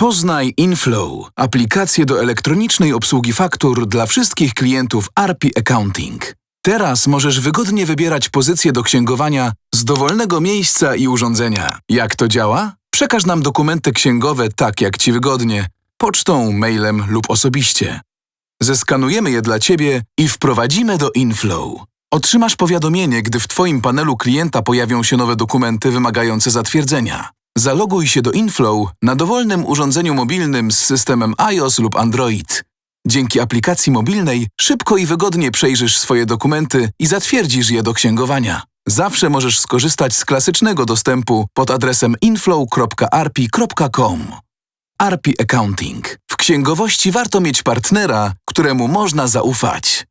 Poznaj Inflow, aplikację do elektronicznej obsługi faktur dla wszystkich klientów ARPI Accounting. Teraz możesz wygodnie wybierać pozycję do księgowania z dowolnego miejsca i urządzenia. Jak to działa? Przekaż nam dokumenty księgowe tak, jak Ci wygodnie, pocztą, mailem lub osobiście. Zeskanujemy je dla Ciebie i wprowadzimy do Inflow. Otrzymasz powiadomienie, gdy w Twoim panelu klienta pojawią się nowe dokumenty wymagające zatwierdzenia. Zaloguj się do Inflow na dowolnym urządzeniu mobilnym z systemem iOS lub Android. Dzięki aplikacji mobilnej szybko i wygodnie przejrzysz swoje dokumenty i zatwierdzisz je do księgowania. Zawsze możesz skorzystać z klasycznego dostępu pod adresem inflow.arpi.com. Arpi Accounting. W księgowości warto mieć partnera, któremu można zaufać.